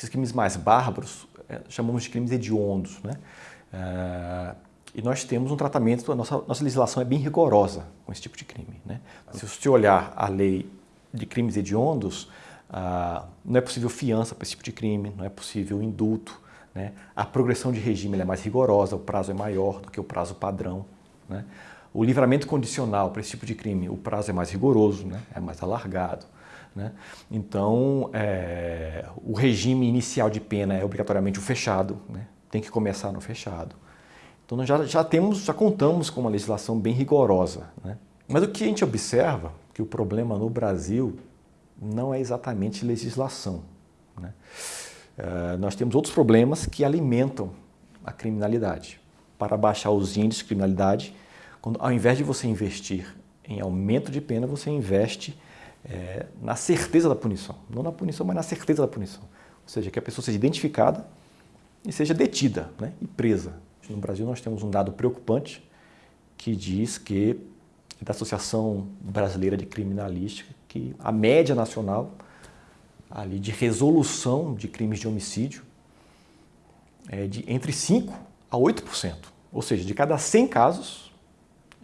Esses crimes mais bárbaros é, chamamos de crimes hediondos. Né? É, e nós temos um tratamento, a nossa, nossa legislação é bem rigorosa com esse tipo de crime. Né? Se você olhar a lei de crimes hediondos, ah, não é possível fiança para esse tipo de crime, não é possível indulto. Né? A progressão de regime é mais rigorosa, o prazo é maior do que o prazo padrão. Né? O livramento condicional para esse tipo de crime, o prazo é mais rigoroso, né? é mais alargado. Né? Então, é, o regime inicial de pena é obrigatoriamente o fechado, né? tem que começar no fechado. Então, nós já, já temos, já contamos com uma legislação bem rigorosa. Né? Mas o que a gente observa, que o problema no Brasil não é exatamente legislação. Né? Uh, nós temos outros problemas que alimentam a criminalidade. Para baixar os índices de criminalidade, quando, ao invés de você investir em aumento de pena, você investe é, na certeza da punição. Não na punição, mas na certeza da punição. Ou seja, que a pessoa seja identificada e seja detida né, e presa. No Brasil nós temos um dado preocupante que diz que, da Associação Brasileira de Criminalística, que a média nacional ali de resolução de crimes de homicídio é de entre 5% a 8%. Ou seja, de cada 100 casos,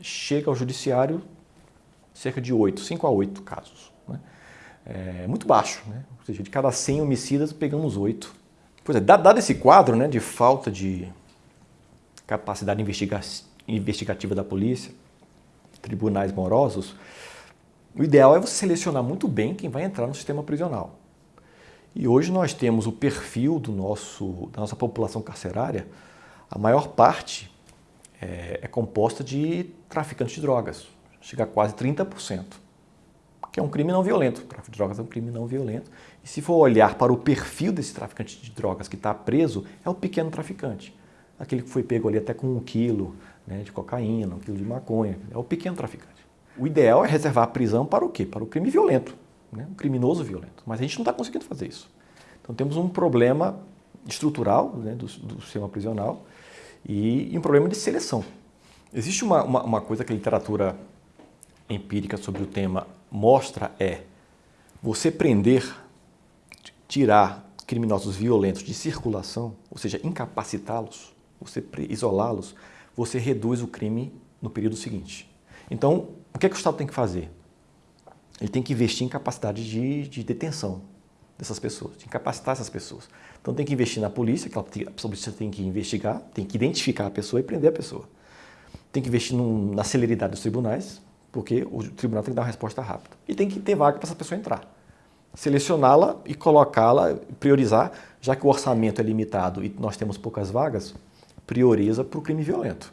chega ao judiciário cerca de 8, 5 a 8 casos. É muito baixo, né? ou seja, de cada 100 homicidas pegamos 8. Pois é, dado esse quadro né, de falta de capacidade investigativa da polícia, tribunais morosos, o ideal é você selecionar muito bem quem vai entrar no sistema prisional. E hoje nós temos o perfil do nosso, da nossa população carcerária, a maior parte é, é composta de traficantes de drogas, chega a quase 30%, que é um crime não violento. O tráfico de drogas é um crime não violento. E se for olhar para o perfil desse traficante de drogas que está preso, é o pequeno traficante. Aquele que foi pego ali até com um quilo né, de cocaína, um quilo de maconha, é o pequeno traficante. O ideal é reservar a prisão para o quê? Para o crime violento, né? um criminoso violento. Mas a gente não está conseguindo fazer isso. Então temos um problema estrutural né, do, do, sistema prisional e, e, um problema de seleção. Existe uma, uma, uma coisa que a literatura empírica sobre o tema mostra é você prender, tirar criminosos violentos de circulação, ou seja, incapacitá-los, você isolá-los, você reduz o crime no período seguinte. Então, o que, é que o Estado tem que fazer? Ele tem que investir em capacidade de, de detenção dessas pessoas, de incapacitar essas pessoas. Então tem que investir na polícia, que a polícia tem que investigar, tem que identificar a pessoa e prender a pessoa. Tem que investir num, na celeridade dos tribunais, porque o tribunal tem que dar uma resposta rápida. E tem que ter vaga para essa pessoa entrar. Selecioná-la e colocá-la, priorizar, já que o orçamento é limitado e nós temos poucas vagas, prioriza para o crime violento.